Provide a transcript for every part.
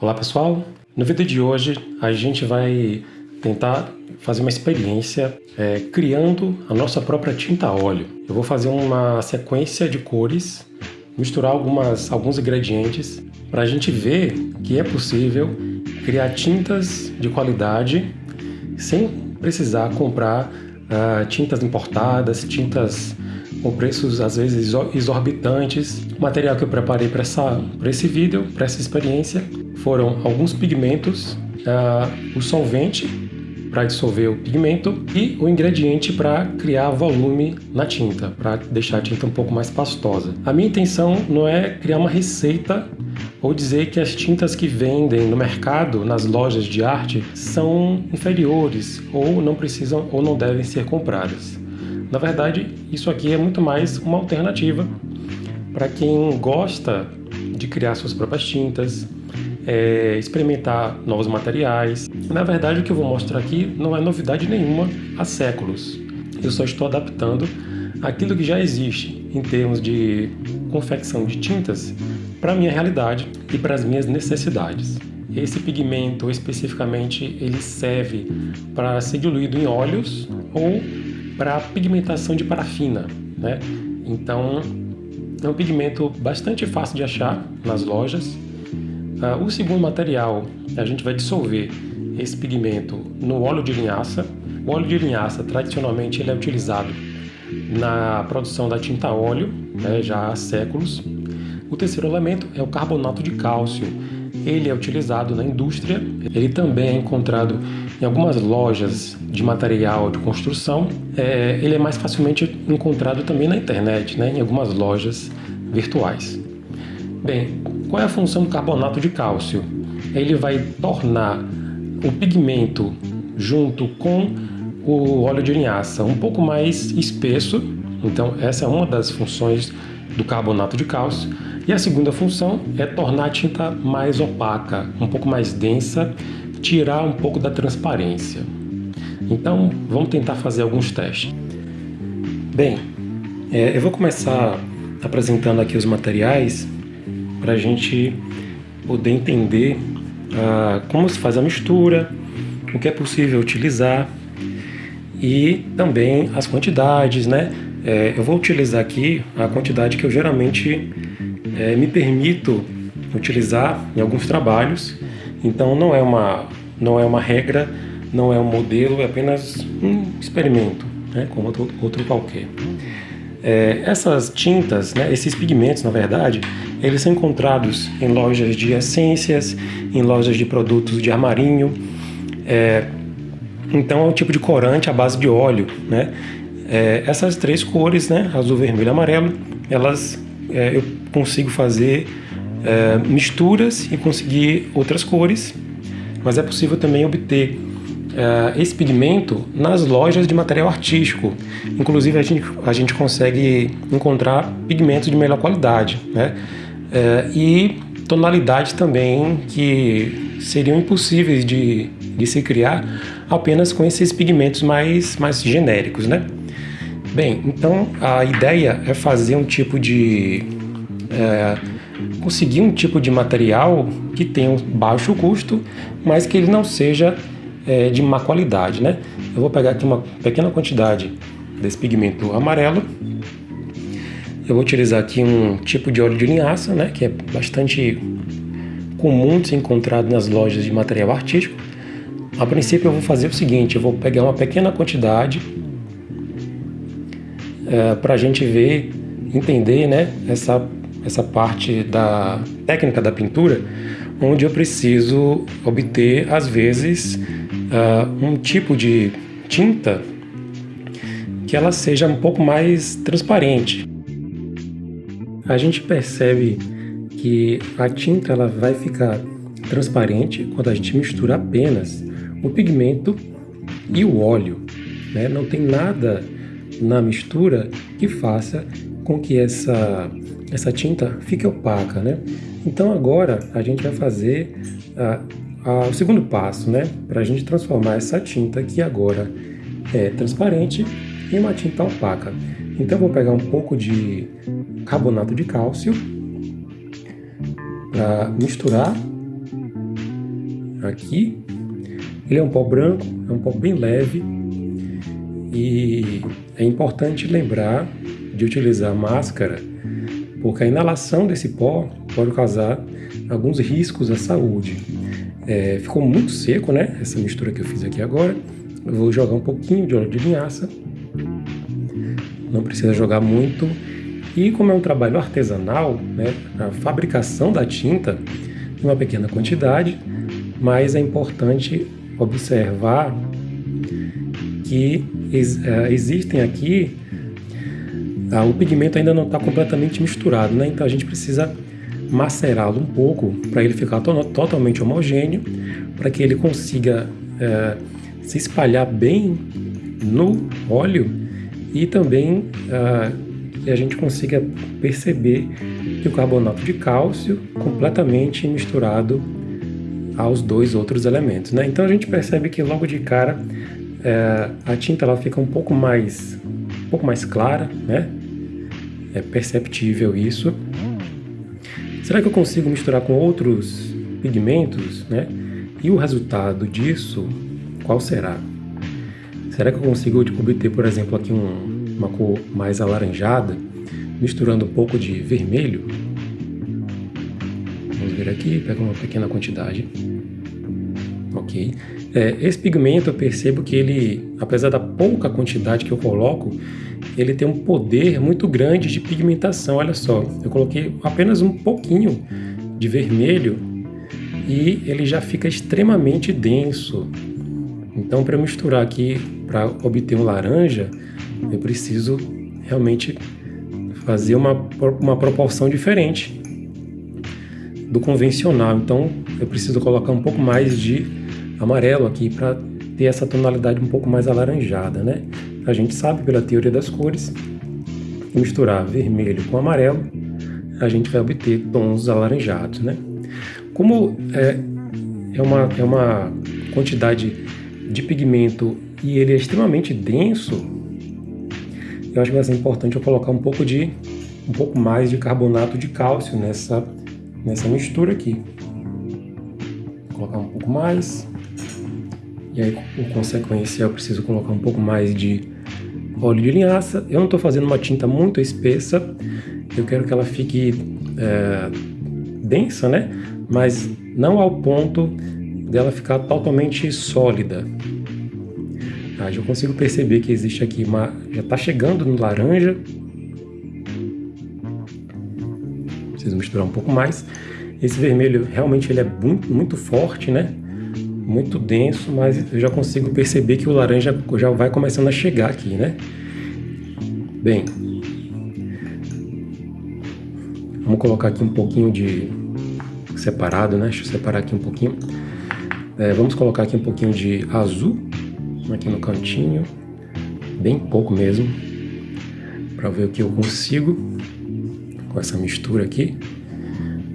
Olá pessoal, no vídeo de hoje a gente vai tentar fazer uma experiência é, criando a nossa própria tinta óleo. Eu vou fazer uma sequência de cores, misturar algumas, alguns ingredientes para a gente ver que é possível criar tintas de qualidade sem precisar comprar uh, tintas importadas, tintas com preços às vezes exorbitantes. O material que eu preparei para esse vídeo, para essa experiência, foram alguns pigmentos, uh, o solvente para dissolver o pigmento e o ingrediente para criar volume na tinta, para deixar a tinta um pouco mais pastosa. A minha intenção não é criar uma receita ou dizer que as tintas que vendem no mercado, nas lojas de arte, são inferiores ou não precisam ou não devem ser compradas. Na verdade, isso aqui é muito mais uma alternativa para quem gosta de criar suas próprias tintas, é, experimentar novos materiais. Na verdade, o que eu vou mostrar aqui não é novidade nenhuma há séculos. Eu só estou adaptando aquilo que já existe em termos de confecção de tintas para a minha realidade e para as minhas necessidades. Esse pigmento especificamente ele serve para ser diluído em óleos ou para pigmentação de parafina, né? Então é um pigmento bastante fácil de achar nas lojas. Uh, o segundo material, a gente vai dissolver esse pigmento no óleo de linhaça. O óleo de linhaça, tradicionalmente, ele é utilizado na produção da tinta óleo, né, já há séculos. O terceiro elemento é o carbonato de cálcio. Ele é utilizado na indústria, ele também é encontrado em algumas lojas de material de construção, é, ele é mais facilmente encontrado também na internet, né, em algumas lojas virtuais. Bem, qual é a função do carbonato de cálcio? Ele vai tornar o pigmento junto com o óleo de linhaça um pouco mais espesso, então essa é uma das funções do carbonato de cálcio. E a segunda função é tornar a tinta mais opaca, um pouco mais densa tirar um pouco da transparência. Então, vamos tentar fazer alguns testes. Bem, é, eu vou começar apresentando aqui os materiais para a gente poder entender ah, como se faz a mistura, o que é possível utilizar e também as quantidades, né? É, eu vou utilizar aqui a quantidade que eu geralmente é, me permito utilizar em alguns trabalhos então não é uma, não é uma regra, não é um modelo, é apenas um experimento, né, como outro, outro qualquer. É, essas tintas, né, esses pigmentos, na verdade, eles são encontrados em lojas de essências, em lojas de produtos de armarinho. É, então é um tipo de corante à base de óleo. Né? É, essas três cores, né, azul, vermelho e amarelo, elas é, eu consigo fazer é, misturas e conseguir outras cores, mas é possível também obter é, esse pigmento nas lojas de material artístico. Inclusive a gente, a gente consegue encontrar pigmentos de melhor qualidade né? É, e tonalidades também que seriam impossíveis de, de se criar apenas com esses pigmentos mais, mais genéricos. Né? Bem, então a ideia é fazer um tipo de é, conseguir um tipo de material que tenha um baixo custo, mas que ele não seja é, de má qualidade, né? Eu vou pegar aqui uma pequena quantidade desse pigmento amarelo. Eu vou utilizar aqui um tipo de óleo de linhaça, né? Que é bastante comum de ser encontrado nas lojas de material artístico. A princípio eu vou fazer o seguinte, eu vou pegar uma pequena quantidade é, para a gente ver, entender né, essa essa parte da técnica da pintura, onde eu preciso obter, às vezes, uh, um tipo de tinta que ela seja um pouco mais transparente. A gente percebe que a tinta ela vai ficar transparente quando a gente mistura apenas o pigmento e o óleo. Né? Não tem nada na mistura que faça com que essa essa tinta fique opaca, né? Então agora a gente vai fazer a, a, o segundo passo, né? Para a gente transformar essa tinta que agora é transparente em uma tinta opaca. Então vou pegar um pouco de carbonato de cálcio para misturar aqui. Ele é um pó branco, é um pó bem leve e é importante lembrar de utilizar máscara porque a inalação desse pó pode causar alguns riscos à saúde. É, ficou muito seco, né? Essa mistura que eu fiz aqui agora. Eu vou jogar um pouquinho de óleo de linhaça. Não precisa jogar muito. E como é um trabalho artesanal, né, a fabricação da tinta em uma pequena quantidade, mas é importante observar que é, existem aqui ah, o pigmento ainda não está completamente misturado, né? Então a gente precisa macerá-lo um pouco para ele ficar to totalmente homogêneo, para que ele consiga é, se espalhar bem no óleo e também é, que a gente consiga perceber que o carbonato de cálcio completamente misturado aos dois outros elementos, né? Então a gente percebe que logo de cara é, a tinta ela fica um pouco mais um pouco mais clara, né? É perceptível isso. Será que eu consigo misturar com outros pigmentos, né? E o resultado disso, qual será? Será que eu consigo obter, por exemplo, aqui um, uma cor mais alaranjada, misturando um pouco de vermelho? Vamos ver aqui, pega uma pequena quantidade. Ok. É, esse pigmento eu percebo que ele, apesar da pouca quantidade que eu coloco, ele tem um poder muito grande de pigmentação. Olha só, eu coloquei apenas um pouquinho de vermelho e ele já fica extremamente denso. Então, para misturar aqui, para obter um laranja, eu preciso realmente fazer uma, uma proporção diferente do convencional. Então, eu preciso colocar um pouco mais de amarelo aqui para ter essa tonalidade um pouco mais alaranjada, né? A gente sabe pela teoria das cores misturar vermelho com amarelo a gente vai obter tons alaranjados, né? Como é, é, uma, é uma quantidade de pigmento e ele é extremamente denso, eu acho que vai ser importante eu colocar um pouco de um pouco mais de carbonato de cálcio nessa nessa mistura aqui. Vou colocar um pouco mais. E aí, por consequência, eu preciso colocar um pouco mais de óleo de linhaça. Eu não estou fazendo uma tinta muito espessa, eu quero que ela fique é, densa, né? Mas não ao ponto dela ficar totalmente sólida. Ah, já consigo perceber que existe aqui uma... já está chegando no laranja. Preciso misturar um pouco mais. Esse vermelho realmente ele é muito, muito forte, né? muito denso, mas eu já consigo perceber que o laranja já vai começando a chegar aqui, né? Bem, vamos colocar aqui um pouquinho de separado, né? Deixa eu separar aqui um pouquinho. É, vamos colocar aqui um pouquinho de azul aqui no cantinho, bem pouco mesmo, para ver o que eu consigo com essa mistura aqui.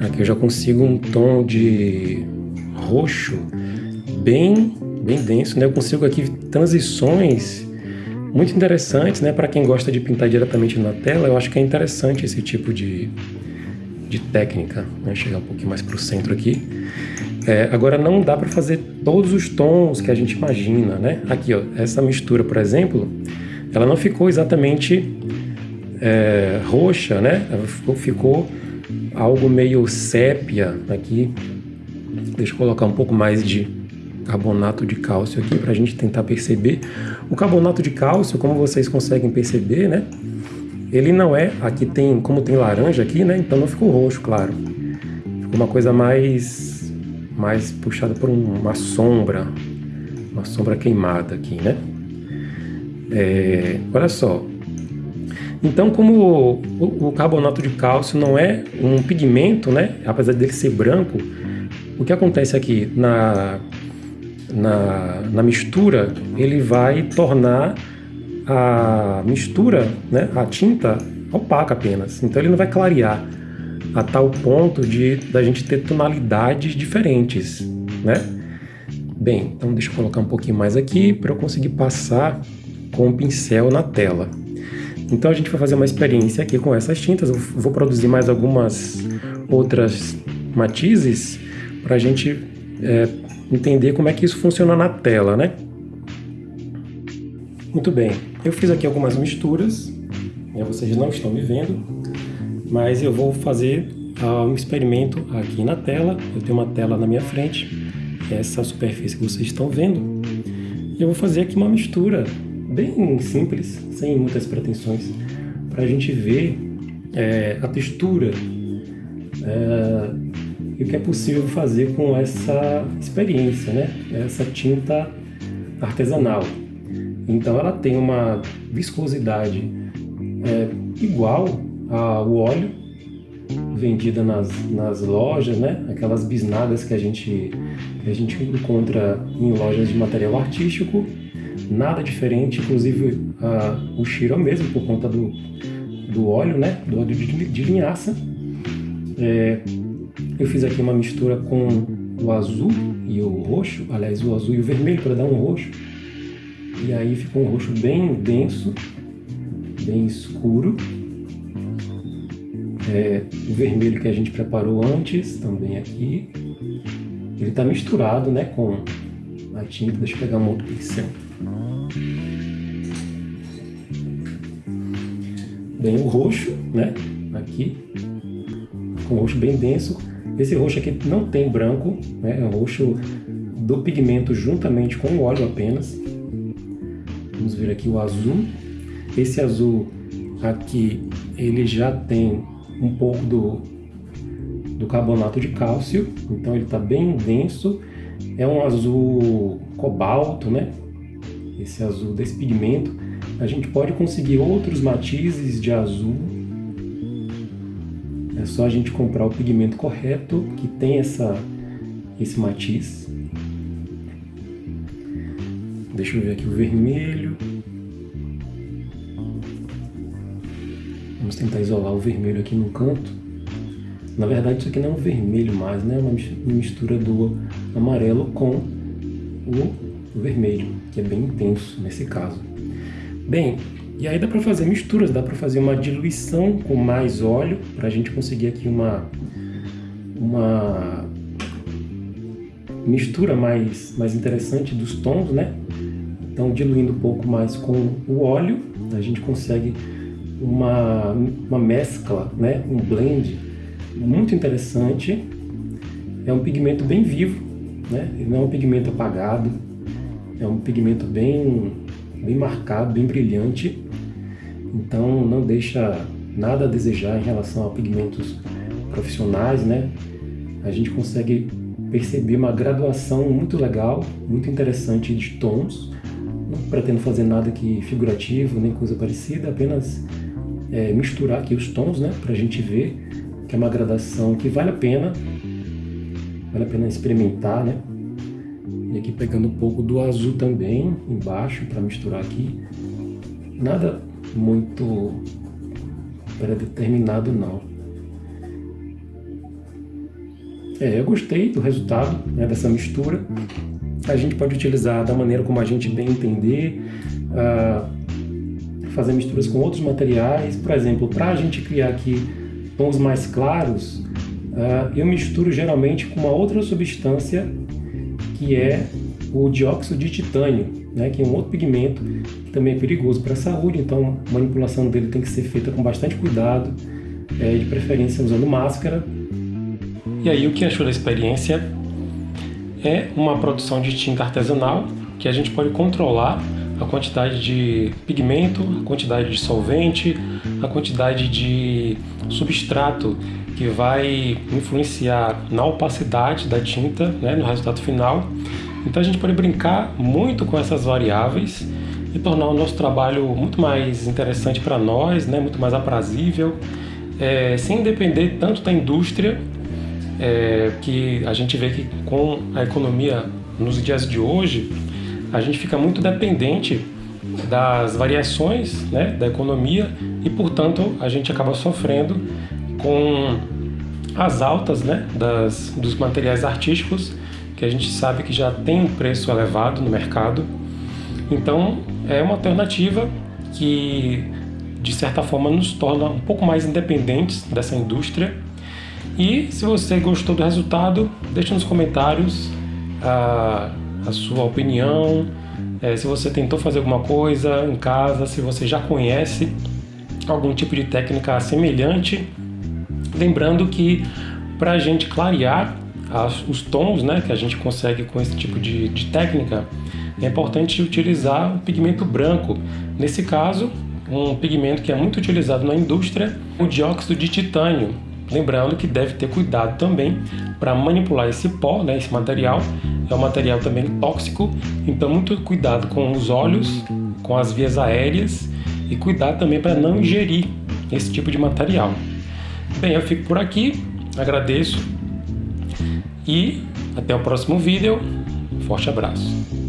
Aqui eu já consigo um tom de roxo bem, bem denso, né? Eu consigo aqui transições muito interessantes, né? Para quem gosta de pintar diretamente na tela, eu acho que é interessante esse tipo de, de técnica. Né? Chegar um pouquinho mais para o centro aqui. É, agora não dá para fazer todos os tons que a gente imagina, né? Aqui, ó, essa mistura, por exemplo, ela não ficou exatamente é, roxa, né? Ela ficou, ficou algo meio sépia aqui. Deixa eu colocar um pouco mais de carbonato de cálcio aqui para a gente tentar perceber. O carbonato de cálcio, como vocês conseguem perceber, né? Ele não é, aqui tem, como tem laranja aqui, né? Então não ficou roxo, claro. Ficou uma coisa mais, mais puxada por uma sombra, uma sombra queimada aqui, né? É, olha só. Então, como o, o carbonato de cálcio não é um pigmento, né? Apesar dele ser branco, o que acontece aqui na na, na mistura, ele vai tornar a mistura, né, a tinta, opaca apenas. Então ele não vai clarear a tal ponto de da gente ter tonalidades diferentes, né? Bem, então deixa eu colocar um pouquinho mais aqui para eu conseguir passar com o pincel na tela. Então a gente vai fazer uma experiência aqui com essas tintas. Eu vou produzir mais algumas outras matizes para a gente é, entender como é que isso funciona na tela, né? Muito bem, eu fiz aqui algumas misturas, né, vocês não estão me vendo, mas eu vou fazer uh, um experimento aqui na tela. Eu tenho uma tela na minha frente, essa superfície que vocês estão vendo. Eu vou fazer aqui uma mistura bem simples, sem muitas pretensões, para a gente ver é, a textura é, e o que é possível fazer com essa experiência, né? essa tinta artesanal. Então ela tem uma viscosidade é, igual ao óleo vendida nas, nas lojas, né? Aquelas bisnagas que a gente que a gente encontra em lojas de material artístico, nada diferente, inclusive o cheiro é o mesmo por conta do, do óleo, né? Do óleo de, de linhaça. É, eu fiz aqui uma mistura com o azul e o roxo, aliás, o azul e o vermelho para dar um roxo. E aí ficou um roxo bem denso, bem escuro. É, o vermelho que a gente preparou antes, também aqui. Ele está misturado né, com a tinta. Deixa eu pegar um outro pincel. Bem o roxo, né? Aqui. Com um roxo bem denso. Esse roxo aqui não tem branco, né? É um roxo do pigmento juntamente com o óleo apenas. Vamos ver aqui o azul. Esse azul aqui, ele já tem um pouco do, do carbonato de cálcio, então ele está bem denso. É um azul cobalto, né? Esse azul desse pigmento. A gente pode conseguir outros matizes de azul. É só a gente comprar o pigmento correto que tem essa, esse matiz. Deixa eu ver aqui o vermelho. Vamos tentar isolar o vermelho aqui no canto. Na verdade, isso aqui não é um vermelho mais, né? É uma mistura do amarelo com o vermelho, que é bem intenso nesse caso. Bem, e aí dá para fazer misturas, dá para fazer uma diluição com mais óleo, para a gente conseguir aqui uma, uma mistura mais, mais interessante dos tons, né? Então, diluindo um pouco mais com o óleo, a gente consegue uma, uma mescla, né? um blend muito interessante. É um pigmento bem vivo, né? Ele não é um pigmento apagado, é um pigmento bem, bem marcado, bem brilhante. Então não deixa nada a desejar em relação a pigmentos profissionais, né? A gente consegue perceber uma graduação muito legal, muito interessante de tons. Não pretendo fazer nada aqui figurativo, nem coisa parecida, apenas é, misturar aqui os tons, né, para a gente ver que é uma gradação que vale a pena, vale a pena experimentar, né? E aqui pegando um pouco do azul também embaixo para misturar aqui. Nada muito predeterminado não. É, eu gostei do resultado né, dessa mistura. A gente pode utilizar da maneira como a gente bem entender. Uh, fazer misturas com outros materiais. Por exemplo, para a gente criar aqui tons mais claros, uh, eu misturo geralmente com uma outra substância que é o dióxido de titânio, né, que é um outro pigmento que também é perigoso para a saúde, então a manipulação dele tem que ser feita com bastante cuidado, é, de preferência usando máscara. E aí o que achou da experiência é uma produção de tinta artesanal que a gente pode controlar a quantidade de pigmento, a quantidade de solvente, a quantidade de substrato que vai influenciar na opacidade da tinta, né, no resultado final. Então a gente pode brincar muito com essas variáveis e tornar o nosso trabalho muito mais interessante para nós, né, muito mais aprazível, é, sem depender tanto da indústria, é, que a gente vê que com a economia nos dias de hoje, a gente fica muito dependente das variações né, da economia e, portanto, a gente acaba sofrendo com as altas né, das, dos materiais artísticos, que a gente sabe que já tem um preço elevado no mercado. Então, é uma alternativa que, de certa forma, nos torna um pouco mais independentes dessa indústria. E se você gostou do resultado, deixe nos comentários a, a sua opinião, é, se você tentou fazer alguma coisa em casa, se você já conhece algum tipo de técnica semelhante. Lembrando que para a gente clarear as, os tons né, que a gente consegue com esse tipo de, de técnica, é importante utilizar o pigmento branco. Nesse caso, um pigmento que é muito utilizado na indústria, o dióxido de titânio. Lembrando que deve ter cuidado também para manipular esse pó, né, esse material. É um material também tóxico, então muito cuidado com os olhos, com as vias aéreas e cuidado também para não ingerir esse tipo de material. Bem, eu fico por aqui, agradeço e até o próximo vídeo. Forte abraço.